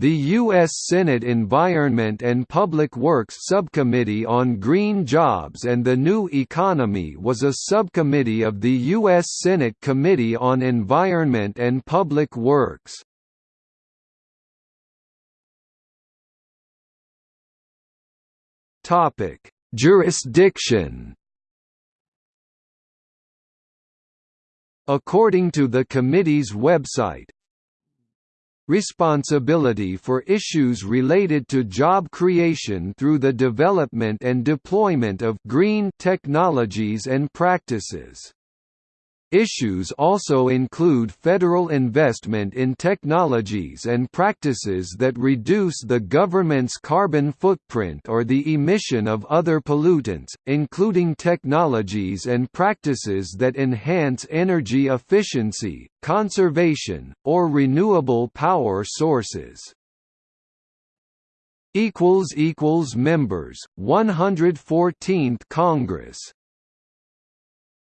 The U.S. Senate Environment and Public Works Subcommittee on Green Jobs and the New Economy was a subcommittee of the U.S. Senate Committee on Environment and Public Works. Jurisdiction According to the committee's website, responsibility for issues related to job creation through the development and deployment of green technologies and practices. Issues also include federal investment in technologies and practices that reduce the government's carbon footprint or the emission of other pollutants, including technologies and practices that enhance energy efficiency, conservation, or renewable power sources. Members 114th Congress